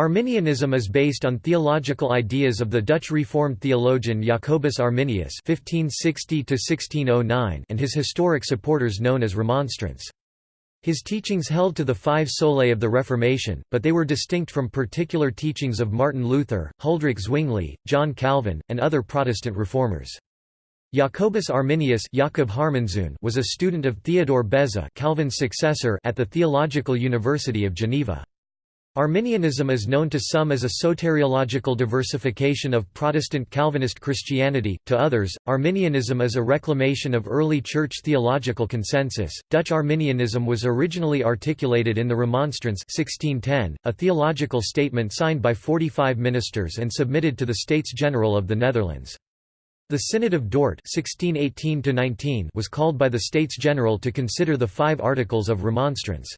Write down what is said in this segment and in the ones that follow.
Arminianism is based on theological ideas of the Dutch Reformed theologian Jacobus Arminius (1560–1609) and his historic supporters known as Remonstrants. His teachings held to the five solae of the Reformation, but they were distinct from particular teachings of Martin Luther, Huldrych Zwingli, John Calvin, and other Protestant reformers. Jacobus Arminius was a student of Theodore Beza Calvin's successor at the Theological University of Geneva. Arminianism is known to some as a soteriological diversification of Protestant Calvinist Christianity, to others, Arminianism is a reclamation of early church theological consensus. Dutch Arminianism was originally articulated in the Remonstrance 1610, a theological statement signed by 45 ministers and submitted to the States General of the Netherlands. The Synod of Dort 1618 was called by the States General to consider the five articles of Remonstrance.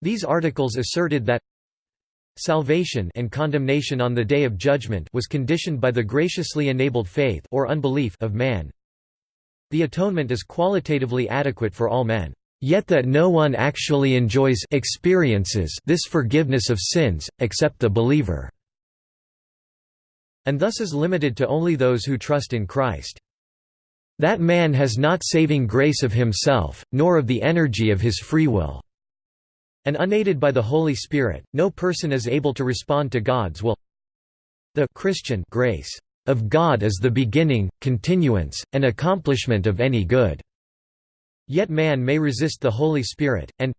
These articles asserted that Salvation and condemnation on the day of judgment was conditioned by the graciously enabled faith or unbelief of man. The atonement is qualitatively adequate for all men, yet that no one actually enjoys experiences this forgiveness of sins, except the believer, and thus is limited to only those who trust in Christ. That man has not saving grace of himself, nor of the energy of his free will. And unaided by the Holy Spirit, no person is able to respond to God's will. The Christian grace of God is the beginning, continuance, and accomplishment of any good. Yet man may resist the Holy Spirit, and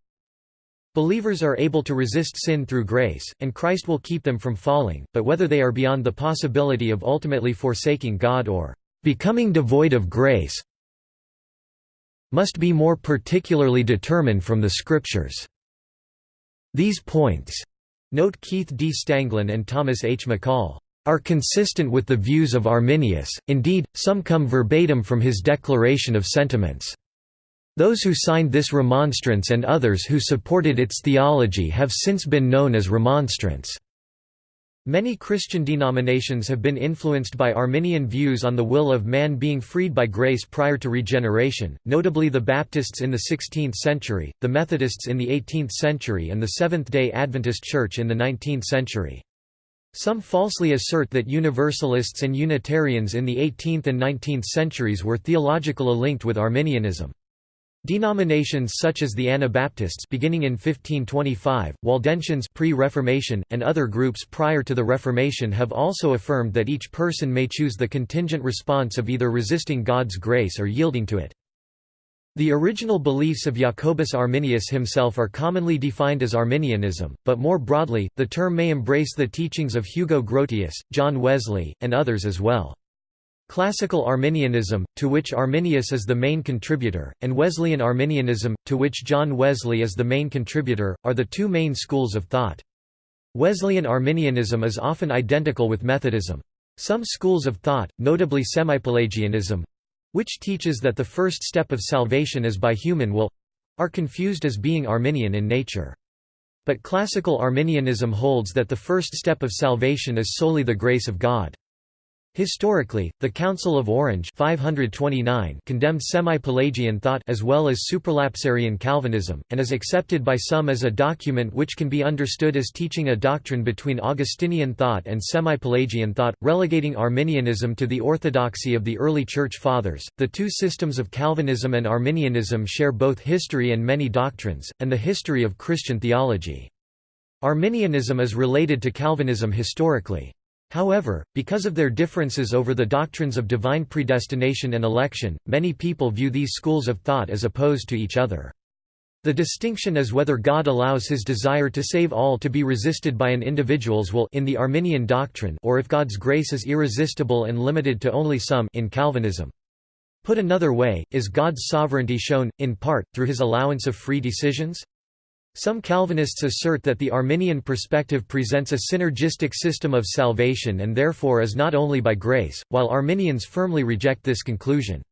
Believers are able to resist sin through grace, and Christ will keep them from falling, but whether they are beyond the possibility of ultimately forsaking God or becoming devoid of grace must be more particularly determined from the Scriptures. These points, note Keith D. Stanglin and Thomas H. McCall, are consistent with the views of Arminius, indeed, some come verbatim from his declaration of sentiments. Those who signed this remonstrance and others who supported its theology have since been known as remonstrants. Many Christian denominations have been influenced by Arminian views on the will of man being freed by grace prior to regeneration, notably the Baptists in the 16th century, the Methodists in the 18th century and the Seventh-day Adventist Church in the 19th century. Some falsely assert that Universalists and Unitarians in the 18th and 19th centuries were theologically linked with Arminianism. Denominations such as the Anabaptists beginning in 1525, Waldensians pre-Reformation, and other groups prior to the Reformation have also affirmed that each person may choose the contingent response of either resisting God's grace or yielding to it. The original beliefs of Jacobus Arminius himself are commonly defined as Arminianism, but more broadly, the term may embrace the teachings of Hugo Grotius, John Wesley, and others as well. Classical Arminianism, to which Arminius is the main contributor, and Wesleyan Arminianism, to which John Wesley is the main contributor, are the two main schools of thought. Wesleyan Arminianism is often identical with Methodism. Some schools of thought, notably Semipelagianism—which teaches that the first step of salvation is by human will—are confused as being Arminian in nature. But classical Arminianism holds that the first step of salvation is solely the grace of God. Historically, the Council of Orange 529 condemned semi-Pelagian thought as well as supralapsarian Calvinism, and is accepted by some as a document which can be understood as teaching a doctrine between Augustinian thought and semi-Pelagian thought, relegating Arminianism to the orthodoxy of the early Church Fathers. The two systems of Calvinism and Arminianism share both history and many doctrines, and the history of Christian theology. Arminianism is related to Calvinism historically. However, because of their differences over the doctrines of divine predestination and election, many people view these schools of thought as opposed to each other. The distinction is whether God allows his desire to save all to be resisted by an individual's will in the Arminian doctrine or if God's grace is irresistible and limited to only some in Calvinism. Put another way, is God's sovereignty shown, in part, through his allowance of free decisions? Some Calvinists assert that the Arminian perspective presents a synergistic system of salvation and therefore is not only by grace, while Arminians firmly reject this conclusion.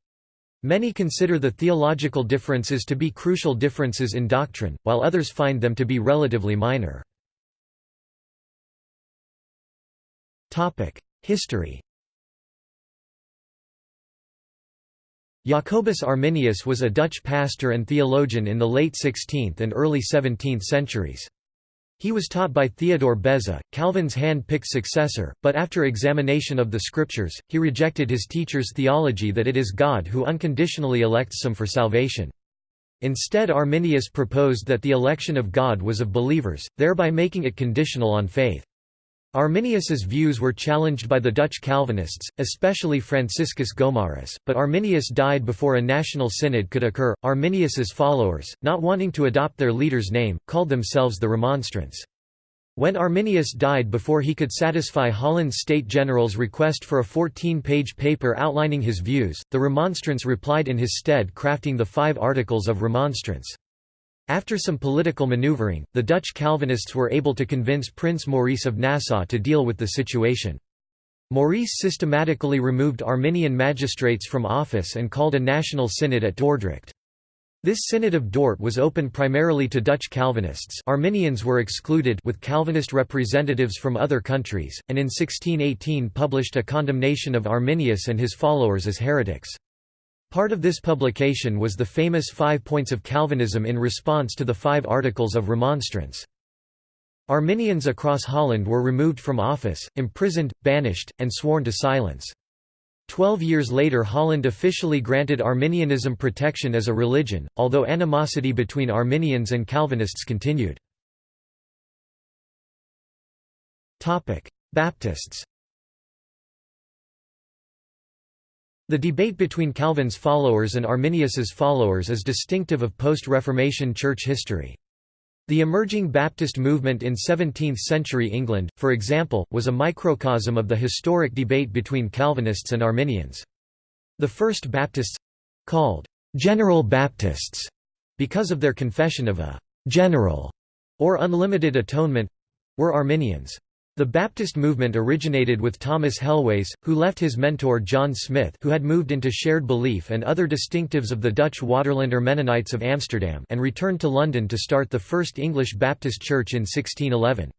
Many consider the theological differences to be crucial differences in doctrine, while others find them to be relatively minor. History Jacobus Arminius was a Dutch pastor and theologian in the late 16th and early 17th centuries. He was taught by Theodore Beza, Calvin's hand-picked successor, but after examination of the scriptures, he rejected his teacher's theology that it is God who unconditionally elects some for salvation. Instead Arminius proposed that the election of God was of believers, thereby making it conditional on faith. Arminius's views were challenged by the Dutch Calvinists, especially Franciscus Gomarus, but Arminius died before a national synod could occur. Arminius's followers, not wanting to adopt their leader's name, called themselves the Remonstrants. When Arminius died before he could satisfy Holland's State General's request for a 14-page paper outlining his views, the Remonstrants replied in his stead crafting the Five Articles of Remonstrance. After some political maneuvering, the Dutch Calvinists were able to convince Prince Maurice of Nassau to deal with the situation. Maurice systematically removed Arminian magistrates from office and called a national synod at Dordrecht. This Synod of Dort was open primarily to Dutch Calvinists Arminians were excluded with Calvinist representatives from other countries, and in 1618 published a condemnation of Arminius and his followers as heretics. Part of this publication was the famous Five Points of Calvinism in response to the Five Articles of Remonstrance. Arminians across Holland were removed from office, imprisoned, banished, and sworn to silence. Twelve years later Holland officially granted Arminianism protection as a religion, although animosity between Arminians and Calvinists continued. Baptists The debate between Calvin's followers and Arminius's followers is distinctive of post-Reformation church history. The emerging Baptist movement in 17th-century England, for example, was a microcosm of the historic debate between Calvinists and Arminians. The first Baptists—called «General Baptists» because of their confession of a «general» or unlimited atonement—were Arminians. The Baptist movement originated with Thomas Helwys, who left his mentor John Smyth who had moved into shared belief and other distinctives of the Dutch Waterlander Mennonites of Amsterdam and returned to London to start the first English Baptist church in 1611.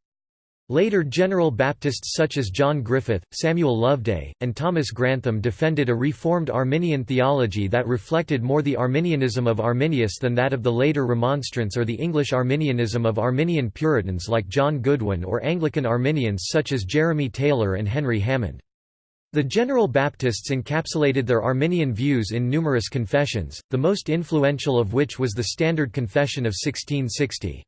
Later General Baptists such as John Griffith, Samuel Loveday, and Thomas Grantham defended a reformed Arminian theology that reflected more the Arminianism of Arminius than that of the later Remonstrants or the English Arminianism of Arminian Puritans like John Goodwin or Anglican Arminians such as Jeremy Taylor and Henry Hammond. The General Baptists encapsulated their Arminian views in numerous confessions, the most influential of which was the Standard Confession of 1660.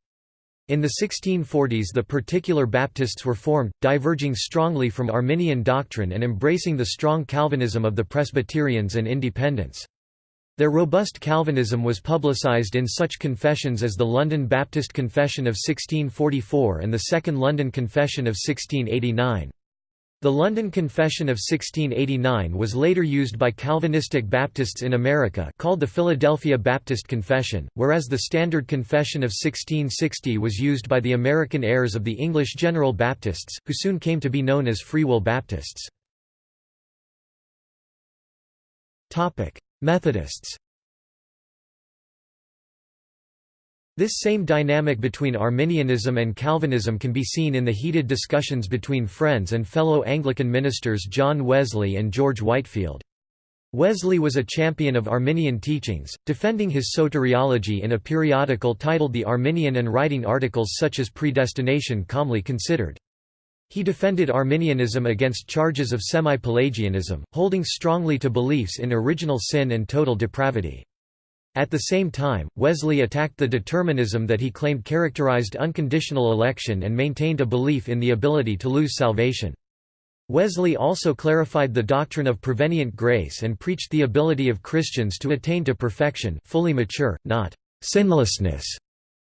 In the 1640s the particular Baptists were formed, diverging strongly from Arminian doctrine and embracing the strong Calvinism of the Presbyterians and Independents. Their robust Calvinism was publicized in such confessions as the London Baptist Confession of 1644 and the Second London Confession of 1689. The London Confession of 1689 was later used by Calvinistic Baptists in America called the Philadelphia Baptist Confession, whereas the Standard Confession of 1660 was used by the American heirs of the English General Baptists, who soon came to be known as Free Will Baptists. Methodists This same dynamic between Arminianism and Calvinism can be seen in the heated discussions between friends and fellow Anglican ministers John Wesley and George Whitefield. Wesley was a champion of Arminian teachings, defending his soteriology in a periodical titled The Arminian and writing articles such as Predestination Calmly Considered. He defended Arminianism against charges of semi-Pelagianism, holding strongly to beliefs in original sin and total depravity. At the same time, Wesley attacked the determinism that he claimed characterized unconditional election and maintained a belief in the ability to lose salvation. Wesley also clarified the doctrine of prevenient grace and preached the ability of Christians to attain to perfection fully mature, not «sinlessness»,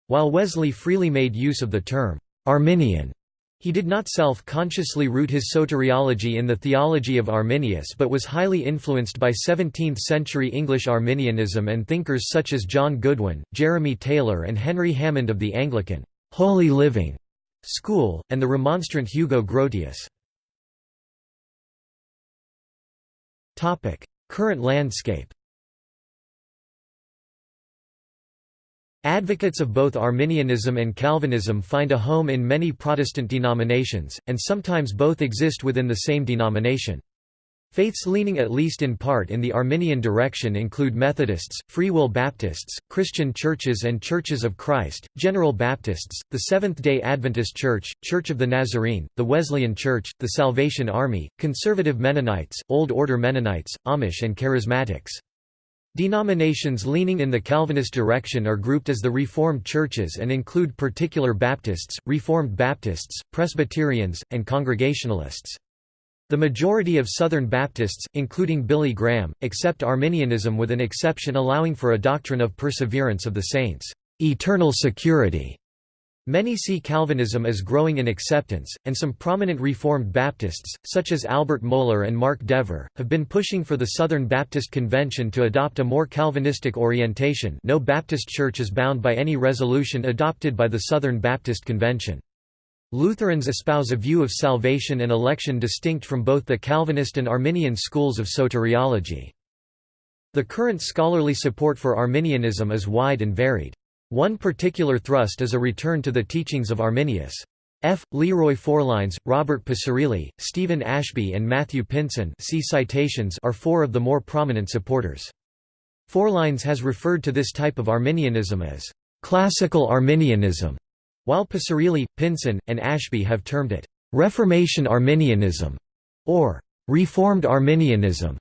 while Wesley freely made use of the term «Arminian» He did not self-consciously root his soteriology in the theology of Arminius but was highly influenced by 17th-century English Arminianism and thinkers such as John Goodwin, Jeremy Taylor and Henry Hammond of the Anglican «Holy Living» school, and the Remonstrant Hugo Grotius. Current landscape Advocates of both Arminianism and Calvinism find a home in many Protestant denominations, and sometimes both exist within the same denomination. Faiths leaning at least in part in the Arminian direction include Methodists, Free Will Baptists, Christian Churches and Churches of Christ, General Baptists, the Seventh-day Adventist Church, Church of the Nazarene, the Wesleyan Church, the Salvation Army, Conservative Mennonites, Old Order Mennonites, Amish and Charismatics. Denominations leaning in the Calvinist direction are grouped as the Reformed churches and include particular Baptists, Reformed Baptists, Presbyterians, and Congregationalists. The majority of Southern Baptists, including Billy Graham, accept Arminianism with an exception allowing for a doctrine of perseverance of the saints' eternal security. Many see Calvinism as growing in acceptance, and some prominent Reformed Baptists, such as Albert Mohler and Mark Dever, have been pushing for the Southern Baptist Convention to adopt a more Calvinistic orientation no Baptist church is bound by any resolution adopted by the Southern Baptist Convention. Lutherans espouse a view of salvation and election distinct from both the Calvinist and Arminian schools of soteriology. The current scholarly support for Arminianism is wide and varied. One particular thrust is a return to the teachings of Arminius. F. Leroy Forlines, Robert Picirilli, Stephen Ashby and Matthew Pinson see citations are four of the more prominent supporters. Forlines has referred to this type of Arminianism as «classical Arminianism», while Picirilli, Pinson, and Ashby have termed it, "...Reformation Arminianism", or "...Reformed Arminianism".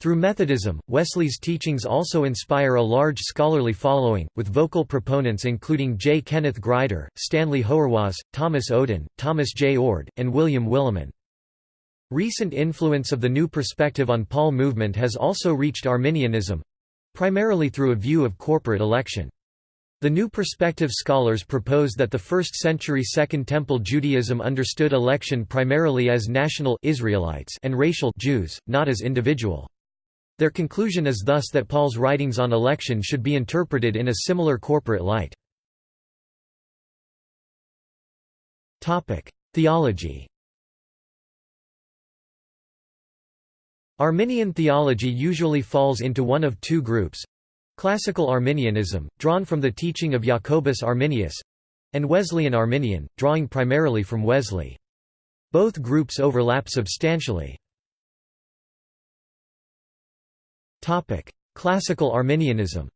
Through Methodism, Wesley's teachings also inspire a large scholarly following, with vocal proponents including J. Kenneth Grider, Stanley Hauerwas, Thomas Oden, Thomas J. Oord, and William Willimon. Recent influence of the New Perspective on Paul movement has also reached Arminianism—primarily through a view of corporate election. The New Perspective scholars propose that the 1st century Second Temple Judaism understood election primarily as national Israelites and racial Jews, not as individual. Their conclusion is thus that Paul's writings on election should be interpreted in a similar corporate light. Theology Arminian theology usually falls into one of two groups, Classical Arminianism, drawn from the teaching of Jacobus Arminius and Wesleyan Arminian, drawing primarily from Wesley. Both groups overlap substantially. Classical Arminianism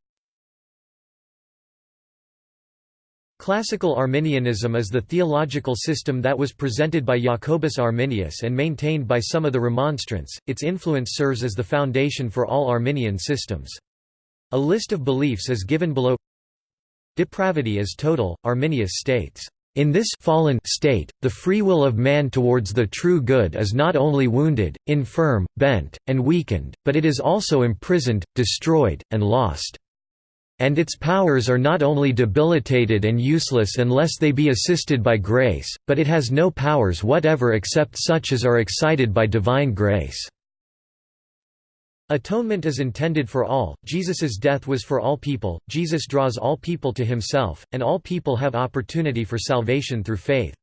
Classical Arminianism is the theological system that was presented by Jacobus Arminius and maintained by some of the Remonstrants. Its influence serves as the foundation for all Arminian systems. A list of beliefs is given below Depravity is total, Arminius states, "...in this fallen state, the free will of man towards the true good is not only wounded, infirm, bent, and weakened, but it is also imprisoned, destroyed, and lost. And its powers are not only debilitated and useless unless they be assisted by grace, but it has no powers whatever except such as are excited by divine grace." Atonement is intended for all, Jesus's death was for all people, Jesus draws all people to himself, and all people have opportunity for salvation through faith.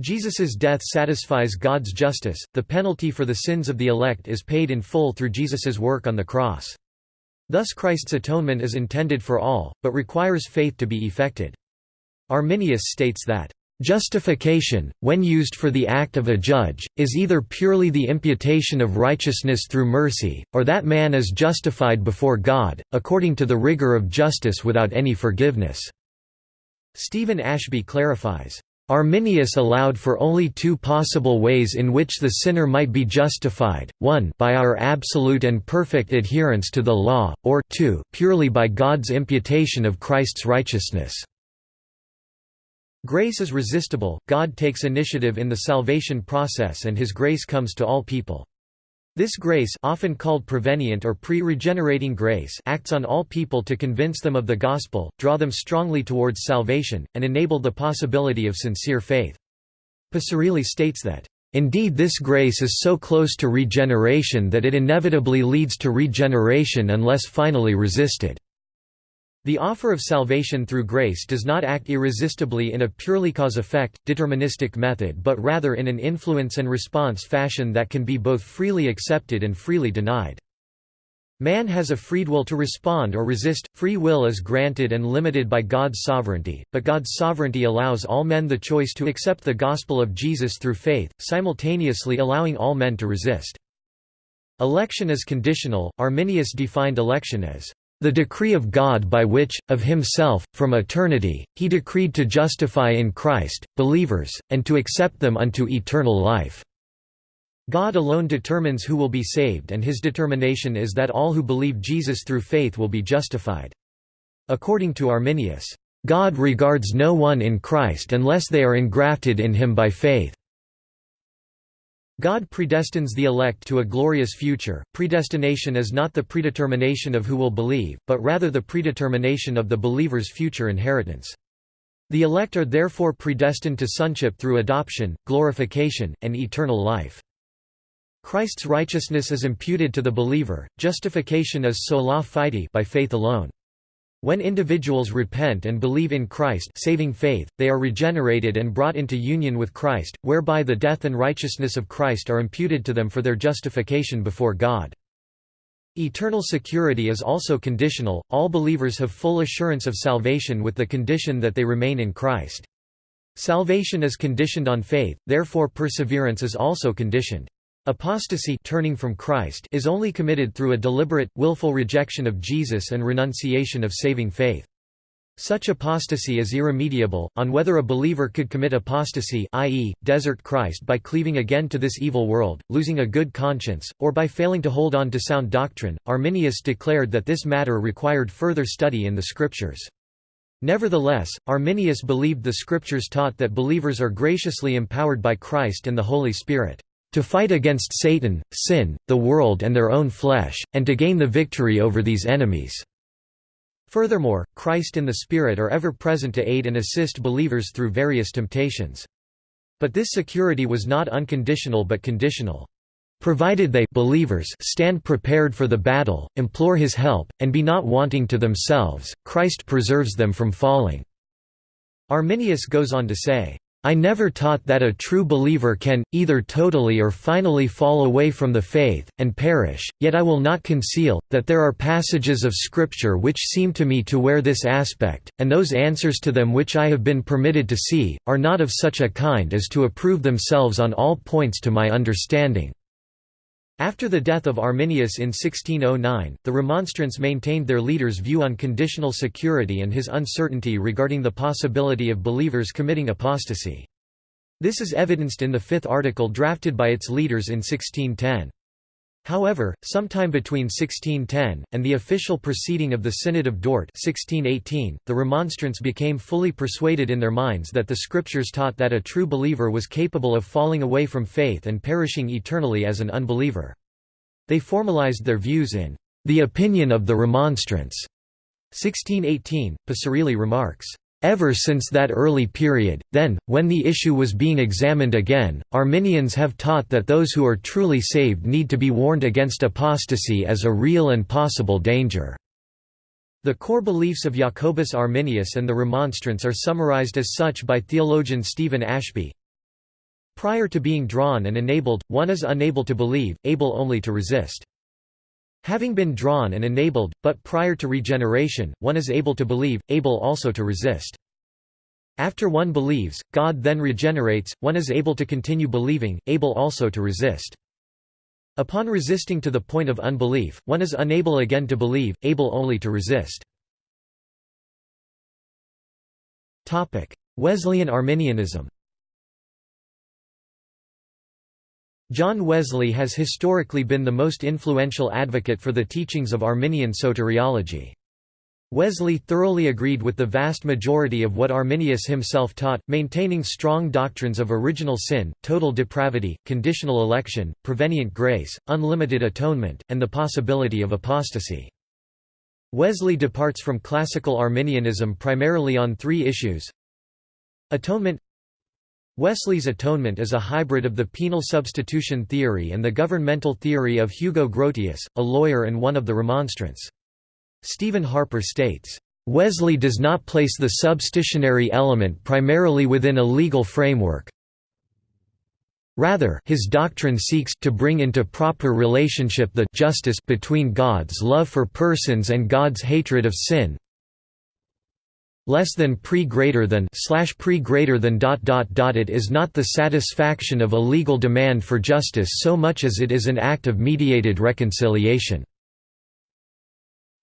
Jesus's death satisfies God's justice, the penalty for the sins of the elect is paid in full through Jesus's work on the cross. Thus Christ's atonement is intended for all, but requires faith to be effected. Arminius states that Justification, when used for the act of a judge, is either purely the imputation of righteousness through mercy, or that man is justified before God, according to the rigor of justice without any forgiveness." Stephen Ashby clarifies, Arminius allowed for only two possible ways in which the sinner might be justified, one by our absolute and perfect adherence to the law, or two purely by God's imputation of Christ's righteousness. Grace is resistible, God takes initiative in the salvation process and His grace comes to all people. This grace often called prevenient or pre-regenerating grace acts on all people to convince them of the gospel, draw them strongly towards salvation, and enable the possibility of sincere faith. Picirilli states that, "...indeed this grace is so close to regeneration that it inevitably leads to regeneration unless finally resisted." The offer of salvation through grace does not act irresistibly in a purely cause-effect, deterministic method but rather in an influence and response fashion that can be both freely accepted and freely denied. Man has a freed will to respond or resist, free will is granted and limited by God's sovereignty, but God's sovereignty allows all men the choice to accept the gospel of Jesus through faith, simultaneously allowing all men to resist. Election is conditional. Arminius defined election as the decree of God by which, of himself, from eternity, he decreed to justify in Christ, believers, and to accept them unto eternal life." God alone determines who will be saved and his determination is that all who believe Jesus through faith will be justified. According to Arminius, "...God regards no one in Christ unless they are engrafted in him by faith." God predestines the elect to a glorious future. Predestination is not the predetermination of who will believe, but rather the predetermination of the believer's future inheritance. The elect are therefore predestined to sonship through adoption, glorification, and eternal life. Christ's righteousness is imputed to the believer, justification is sola fide by faith alone. When individuals repent and believe in Christ saving faith, they are regenerated and brought into union with Christ, whereby the death and righteousness of Christ are imputed to them for their justification before God. Eternal security is also conditional, all believers have full assurance of salvation with the condition that they remain in Christ. Salvation is conditioned on faith, therefore perseverance is also conditioned. Apostasy turning from Christ is only committed through a deliberate, willful rejection of Jesus and renunciation of saving faith. Such apostasy is irremediable, on whether a believer could commit apostasy i.e., desert Christ by cleaving again to this evil world, losing a good conscience, or by failing to hold on to sound doctrine. Arminius declared that this matter required further study in the Scriptures. Nevertheless, Arminius believed the Scriptures taught that believers are graciously empowered by Christ and the Holy Spirit to fight against Satan, sin, the world and their own flesh, and to gain the victory over these enemies." Furthermore, Christ and the Spirit are ever present to aid and assist believers through various temptations. But this security was not unconditional but conditional. Provided they believers stand prepared for the battle, implore his help, and be not wanting to themselves, Christ preserves them from falling." Arminius goes on to say, I never taught that a true believer can, either totally or finally fall away from the faith, and perish, yet I will not conceal, that there are passages of Scripture which seem to me to wear this aspect, and those answers to them which I have been permitted to see, are not of such a kind as to approve themselves on all points to my understanding. After the death of Arminius in 1609, the Remonstrants maintained their leader's view on conditional security and his uncertainty regarding the possibility of believers committing apostasy. This is evidenced in the fifth article drafted by its leaders in 1610. However, sometime between 1610, and the official proceeding of the Synod of Dort 1618, the Remonstrants became fully persuaded in their minds that the Scriptures taught that a true believer was capable of falling away from faith and perishing eternally as an unbeliever. They formalized their views in the opinion of the Remonstrants. 1618, Picirilli remarks, Ever since that early period, then, when the issue was being examined again, Arminians have taught that those who are truly saved need to be warned against apostasy as a real and possible danger. The core beliefs of Jacobus Arminius and the Remonstrants are summarized as such by theologian Stephen Ashby. Prior to being drawn and enabled, one is unable to believe, able only to resist. Having been drawn and enabled, but prior to regeneration, one is able to believe, able also to resist. After one believes, God then regenerates, one is able to continue believing, able also to resist. Upon resisting to the point of unbelief, one is unable again to believe, able only to resist. Wesleyan Arminianism John Wesley has historically been the most influential advocate for the teachings of Arminian soteriology. Wesley thoroughly agreed with the vast majority of what Arminius himself taught, maintaining strong doctrines of original sin, total depravity, conditional election, prevenient grace, unlimited atonement, and the possibility of apostasy. Wesley departs from classical Arminianism primarily on three issues Atonement Wesley's atonement is a hybrid of the penal substitution theory and the governmental theory of Hugo Grotius, a lawyer and one of the Remonstrants. Stephen Harper states, "...Wesley does not place the substitutionary element primarily within a legal framework. Rather, his doctrine seeks to bring into proper relationship the justice between God's love for persons and God's hatred of sin, less than pre greater than slash pre greater than dot dot dot it is not the satisfaction of a legal demand for justice so much as it is an act of mediated reconciliation.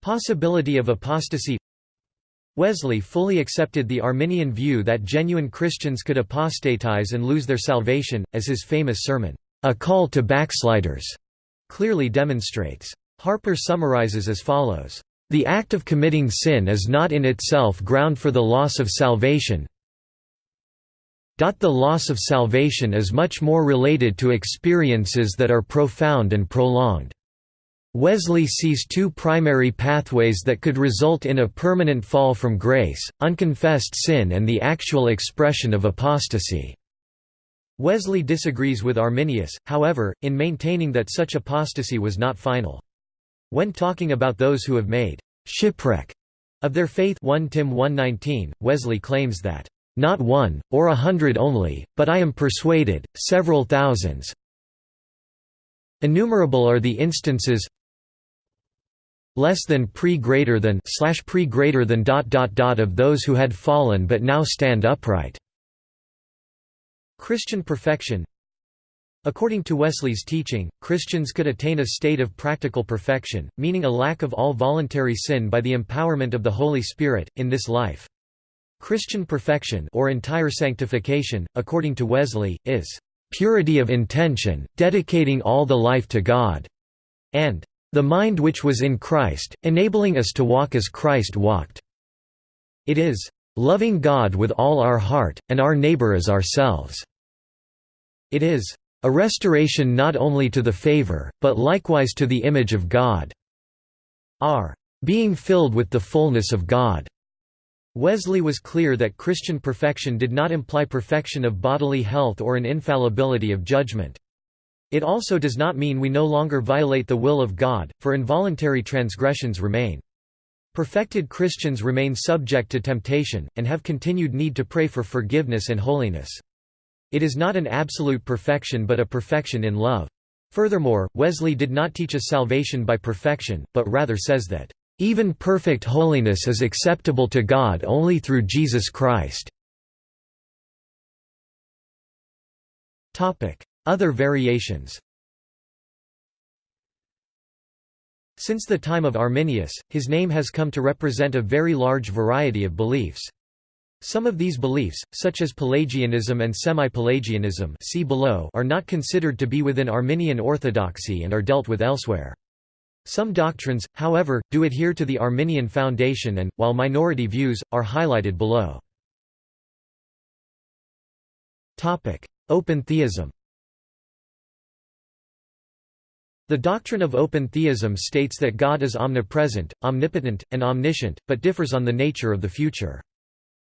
Possibility of apostasy. Wesley fully accepted the Arminian view that genuine Christians could apostatize and lose their salvation, as his famous sermon, A Call to Backsliders, clearly demonstrates. Harper summarizes as follows, "...the act of committing sin is not in itself ground for the loss of salvation the loss of salvation is much more related to experiences that are profound and prolonged." Wesley sees two primary pathways that could result in a permanent fall from grace, unconfessed sin and the actual expression of apostasy. Wesley disagrees with Arminius, however, in maintaining that such apostasy was not final. When talking about those who have made «shipwreck» of their faith 1 Tim 1:19, Wesley claims that, "...not one, or a hundred only, but I am persuaded, several thousands, Innumerable are the instances less than pre greater than slash pre greater than dot dot dot of those who had fallen but now stand upright. Christian perfection According to Wesley's teaching, Christians could attain a state of practical perfection, meaning a lack of all voluntary sin by the empowerment of the Holy Spirit, in this life. Christian perfection or entire sanctification, according to Wesley, is "...purity of intention, dedicating all the life to God," and the mind which was in Christ, enabling us to walk as Christ walked. It is, loving God with all our heart, and our neighbor as ourselves. It is, a restoration not only to the favor, but likewise to the image of God. Our being filled with the fullness of God. Wesley was clear that Christian perfection did not imply perfection of bodily health or an infallibility of judgment. It also does not mean we no longer violate the will of God, for involuntary transgressions remain. Perfected Christians remain subject to temptation, and have continued need to pray for forgiveness and holiness. It is not an absolute perfection but a perfection in love. Furthermore, Wesley did not teach a salvation by perfection, but rather says that, "...even perfect holiness is acceptable to God only through Jesus Christ." Other variations Since the time of Arminius, his name has come to represent a very large variety of beliefs. Some of these beliefs, such as Pelagianism and semi-Pelagianism are not considered to be within Arminian orthodoxy and are dealt with elsewhere. Some doctrines, however, do adhere to the Arminian foundation and, while minority views, are highlighted below. Open theism The doctrine of open theism states that God is omnipresent, omnipotent, and omniscient, but differs on the nature of the future.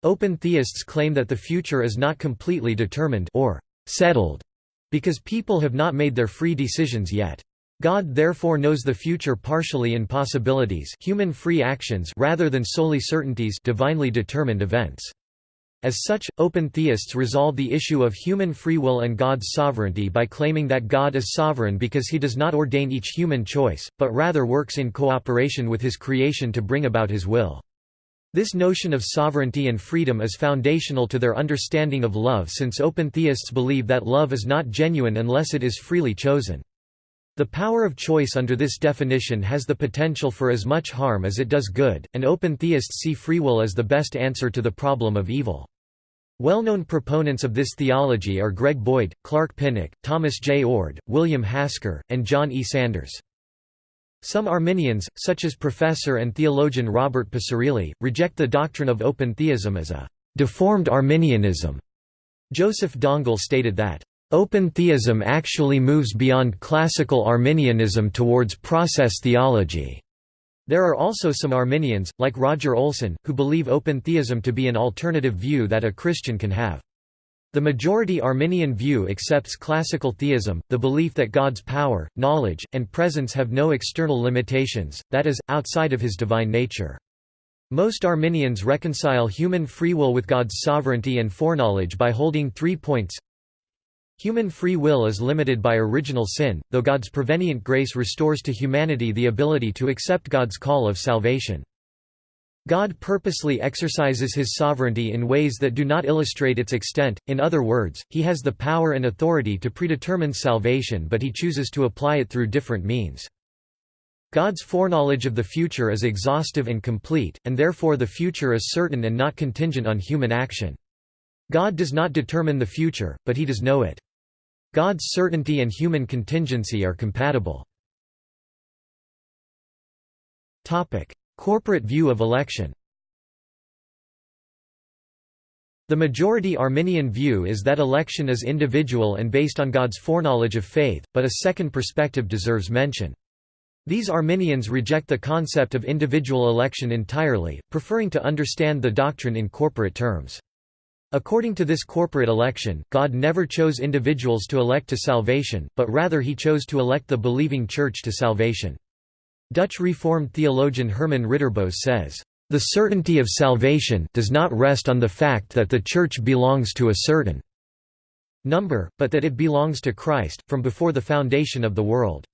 Open theists claim that the future is not completely determined or settled because people have not made their free decisions yet. God therefore knows the future partially in possibilities human free actions rather than solely certainties divinely determined events. As such, open theists resolve the issue of human free will and God's sovereignty by claiming that God is sovereign because he does not ordain each human choice, but rather works in cooperation with his creation to bring about his will. This notion of sovereignty and freedom is foundational to their understanding of love since open theists believe that love is not genuine unless it is freely chosen. The power of choice under this definition has the potential for as much harm as it does good, and open theists see free will as the best answer to the problem of evil. Well-known proponents of this theology are Greg Boyd, Clark Pinnock, Thomas J. Oord, William Hasker, and John E. Sanders. Some Arminians, such as professor and theologian Robert Picirilli, reject the doctrine of open theism as a «deformed Arminianism». Joseph Dongell stated that, "...open theism actually moves beyond classical Arminianism towards process theology." There are also some Arminians, like Roger Olson, who believe open theism to be an alternative view that a Christian can have. The majority Arminian view accepts classical theism, the belief that God's power, knowledge, and presence have no external limitations, that is, outside of his divine nature. Most Arminians reconcile human free will with God's sovereignty and foreknowledge by holding three points Human free will is limited by original sin, though God's prevenient grace restores to humanity the ability to accept God's call of salvation. God purposely exercises his sovereignty in ways that do not illustrate its extent, in other words, he has the power and authority to predetermine salvation but he chooses to apply it through different means. God's foreknowledge of the future is exhaustive and complete, and therefore the future is certain and not contingent on human action. God does not determine the future, but he does know it. God's certainty and human contingency are compatible. Corporate view of election The majority Arminian view is that election is individual and based on God's foreknowledge of faith, but a second perspective deserves mention. These Arminians reject the concept of individual election entirely, preferring to understand the doctrine in corporate terms. According to this corporate election, God never chose individuals to elect to salvation, but rather he chose to elect the believing church to salvation. Dutch Reformed theologian Herman Ridderbos says, "...the certainty of salvation does not rest on the fact that the Church belongs to a certain number, but that it belongs to Christ, from before the foundation of the world.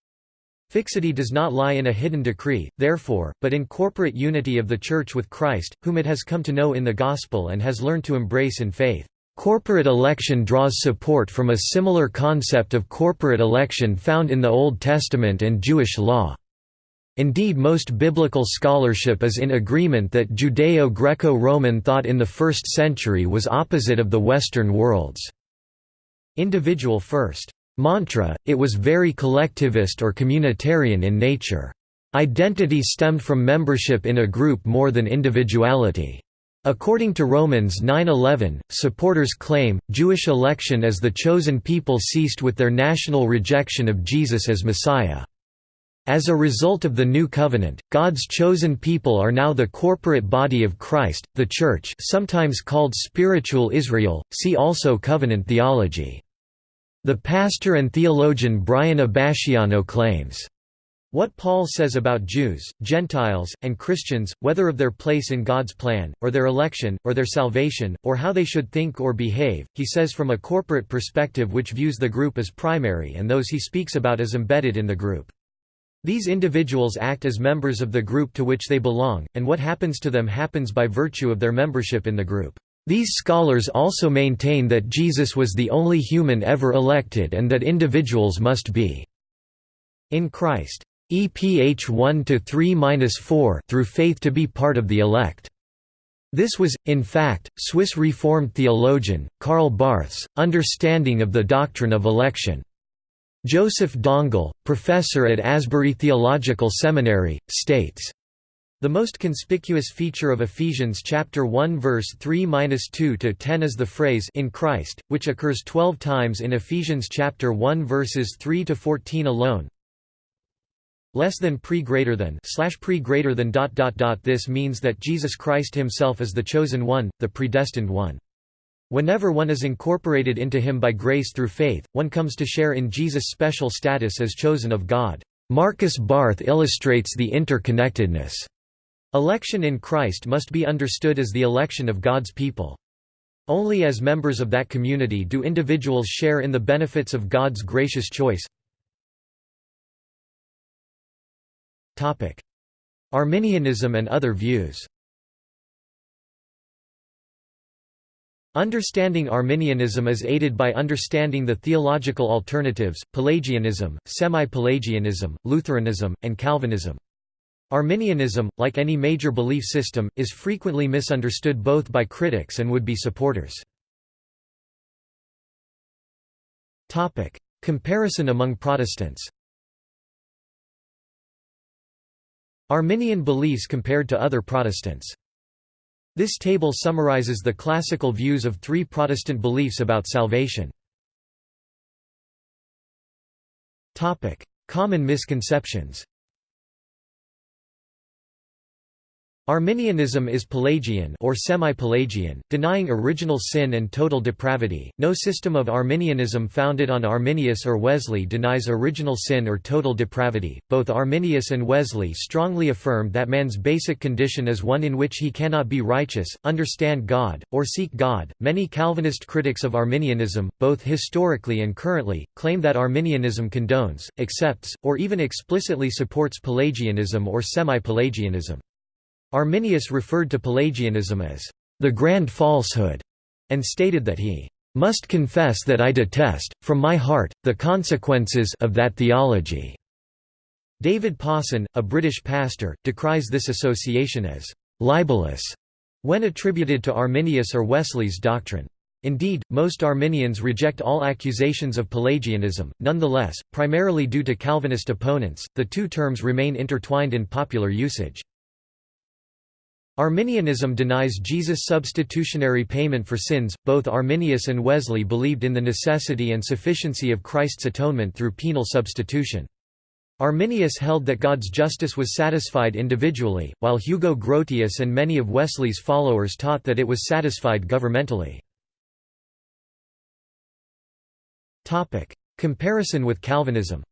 Fixity does not lie in a hidden decree, therefore, but in corporate unity of the Church with Christ, whom it has come to know in the Gospel and has learned to embrace in faith." Corporate election draws support from a similar concept of corporate election found in the Old Testament and Jewish law. Indeed most biblical scholarship is in agreement that Judeo-Greco-Roman thought in the first century was opposite of the Western world's individual first mantra, it was very collectivist or communitarian in nature. Identity stemmed from membership in a group more than individuality. According to Romans 9:11, supporters claim, Jewish election as the chosen people ceased with their national rejection of Jesus as Messiah. As a result of the New Covenant, God's chosen people are now the corporate body of Christ, the Church sometimes called spiritual Israel, see also covenant theology. The pastor and theologian Brian Abasciano claims, what Paul says about Jews, Gentiles, and Christians, whether of their place in God's plan, or their election, or their salvation, or how they should think or behave, he says from a corporate perspective which views the group as primary and those he speaks about as embedded in the group. These individuals act as members of the group to which they belong, and what happens to them happens by virtue of their membership in the group. These scholars also maintain that Jesus was the only human ever elected and that individuals must be in Christ. EPH 1 to 3-4 through faith to be part of the elect. This was, in fact, Swiss Reformed theologian, Karl Barth's, understanding of the doctrine of election. Joseph Dongell, professor at Asbury Theological Seminary, states, the most conspicuous feature of Ephesians chapter 1 verse 3-2 to 10 is the phrase in Christ, which occurs 12 times in Ephesians chapter 1 verses 3 to 14 alone. Less than pre greater than slash pre greater than dot dot dot. This means that Jesus Christ himself is the chosen one, the predestined one. Whenever one is incorporated into him by grace through faith, one comes to share in Jesus' special status as chosen of God. Markus Barth illustrates the interconnectedness. Election in Christ must be understood as the election of God's people. Only as members of that community do individuals share in the benefits of God's gracious choice. Arminianism and other views Understanding Arminianism is aided by understanding the theological alternatives, Pelagianism, semi-Pelagianism, Lutheranism, and Calvinism. Arminianism, like any major belief system, is frequently misunderstood both by critics and would-be supporters. Comparison among Protestants Arminian beliefs compared to other Protestants this table summarizes the classical views of three Protestant beliefs about salvation. Common misconceptions Arminianism is Pelagian or semi-Pelagian, denying original sin and total depravity. No system of Arminianism founded on Arminius or Wesley denies original sin or total depravity. Both Arminius and Wesley strongly affirmed that man's basic condition is one in which he cannot be righteous, understand God, or seek God. Many Calvinist critics of Arminianism, both historically and currently, claim that Arminianism condones, accepts, or even explicitly supports Pelagianism or semi-Pelagianism. Arminius referred to Pelagianism as the grand falsehood, and stated that he must confess that I detest, from my heart, the consequences of that theology." David Pawson, a British pastor, decries this association as «libelous» when attributed to Arminius or Wesley's doctrine. Indeed, most Arminians reject all accusations of Pelagianism, nonetheless, primarily due to Calvinist opponents, the two terms remain intertwined in popular usage. Arminianism denies Jesus' substitutionary payment for sins. Both Arminius and Wesley believed in the necessity and sufficiency of Christ's atonement through penal substitution. Arminius held that God's justice was satisfied individually, while Hugo Grotius and many of Wesley's followers taught that it was satisfied governmentally. Comparison with Calvinism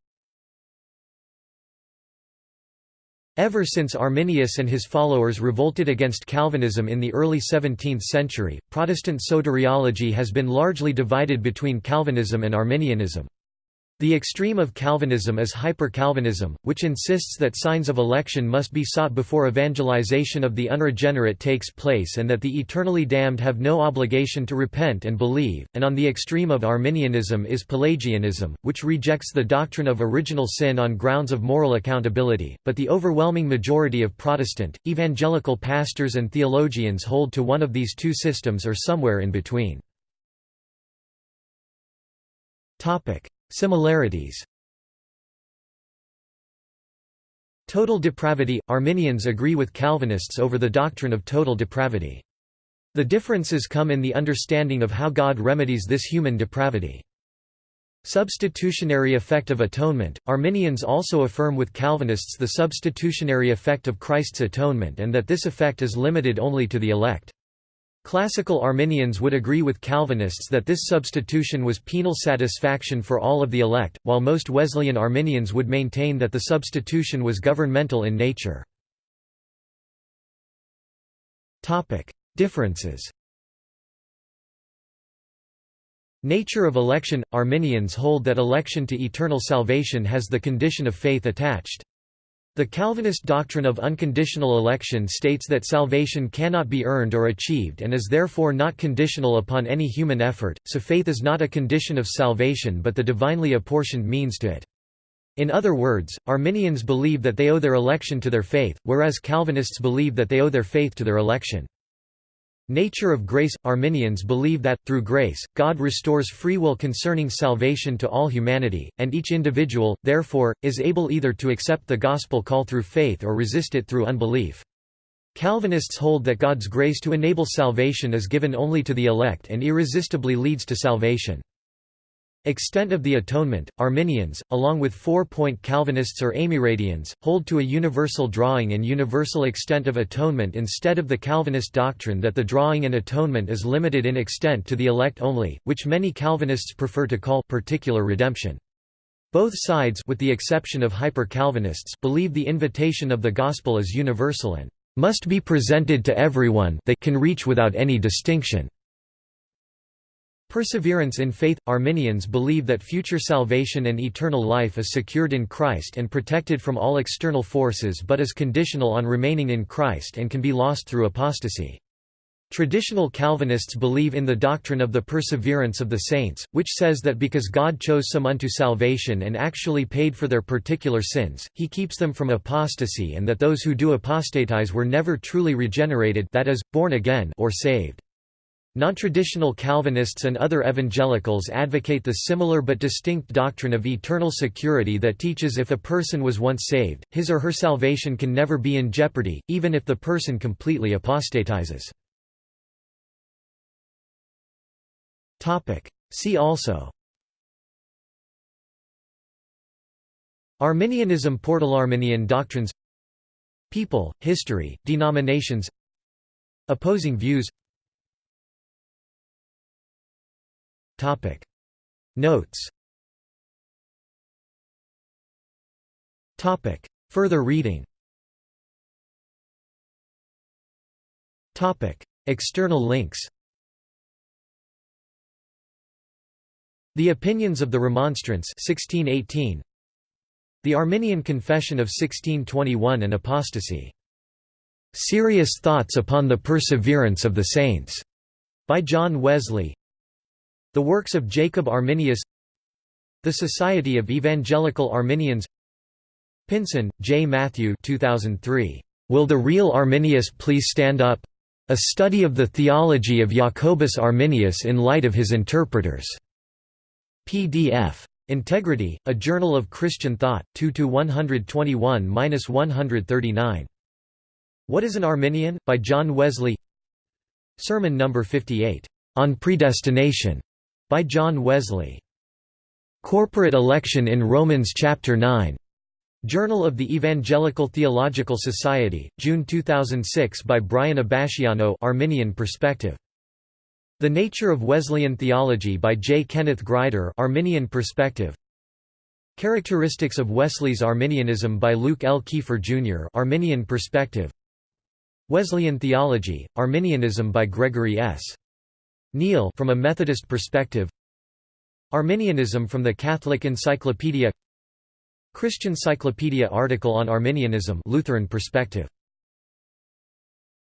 Ever since Arminius and his followers revolted against Calvinism in the early 17th century, Protestant soteriology has been largely divided between Calvinism and Arminianism. The extreme of Calvinism is hyper-Calvinism, which insists that signs of election must be sought before evangelization of the unregenerate takes place and that the eternally damned have no obligation to repent and believe, and on the extreme of Arminianism is Pelagianism, which rejects the doctrine of original sin on grounds of moral accountability, but the overwhelming majority of Protestant, evangelical pastors and theologians hold to one of these two systems or somewhere in between. Similarities Total depravity – Arminians agree with Calvinists over the doctrine of total depravity. The differences come in the understanding of how God remedies this human depravity. Substitutionary effect of atonement – Arminians also affirm with Calvinists the substitutionary effect of Christ's atonement and that this effect is limited only to the elect. Classical Arminians would agree with Calvinists that this substitution was penal satisfaction for all of the elect, while most Wesleyan Arminians would maintain that the substitution was governmental in nature. Differences Nature of election – Arminians hold that election to eternal salvation has the condition of faith attached. The Calvinist doctrine of unconditional election states that salvation cannot be earned or achieved and is therefore not conditional upon any human effort, so faith is not a condition of salvation but the divinely apportioned means to it. In other words, Arminians believe that they owe their election to their faith, whereas Calvinists believe that they owe their faith to their election. Nature of grace – Arminians believe that, through grace, God restores free will concerning salvation to all humanity, and each individual, therefore, is able either to accept the gospel call through faith or resist it through unbelief. Calvinists hold that God's grace to enable salvation is given only to the elect and irresistibly leads to salvation. Extent of the atonement, Arminians, along with four-point Calvinists or Amyraldians, hold to a universal drawing and universal extent of atonement instead of the Calvinist doctrine that the drawing and atonement is limited in extent to the elect only, which many Calvinists prefer to call particular redemption. Both sides with the exception of hyper-Calvinists believe the invitation of the gospel is universal and must be presented to everyone they can reach without any distinction. Perseverance in faith – Arminians believe that future salvation and eternal life is secured in Christ and protected from all external forces but is conditional on remaining in Christ and can be lost through apostasy. Traditional Calvinists believe in the doctrine of the perseverance of the saints, which says that because God chose some unto salvation and actually paid for their particular sins, he keeps them from apostasy and that those who do apostatize were never truly regenerated that is, born again or saved. Non-traditional Calvinists and other evangelicals advocate the similar but distinct doctrine of eternal security that teaches if a person was once saved, his or her salvation can never be in jeopardy, even if the person completely apostatizes. See also. Arminianism Portalarminian doctrines. People, history, denominations. Opposing views Topic. Notes. Topic. Further reading. Topic. External links. The Opinions of the Remonstrants. 1618 The Arminian Confession of 1621 and Apostasy. Serious Thoughts upon the Perseverance of the Saints, by John Wesley. The works of Jacob Arminius. The Society of Evangelical Arminians. Pinson, J. Matthew 2003. Will the Real Arminius Please Stand Up? A Study of the Theology of Jacobus Arminius in Light of His Interpreters. PDF. Integrity, A Journal of Christian Thought, 2–121–139. What is an Arminian? by John Wesley Sermon No. 58, "'On Predestination' by John Wesley. Corporate Election in Romans Chapter 9. Journal of the Evangelical Theological Society, June 2006 by Brian Abasciano Arminian Perspective. The Nature of Wesleyan Theology by J. Kenneth Grider Arminian Perspective. Characteristics of Wesley's Arminianism by Luke L. Keefer Jr. Arminian Perspective. Wesleyan Theology, Arminianism by Gregory S. Neal from a Methodist perspective. Arminianism from the Catholic Encyclopedia. Christian Cyclopedia article on Arminianism Lutheran perspective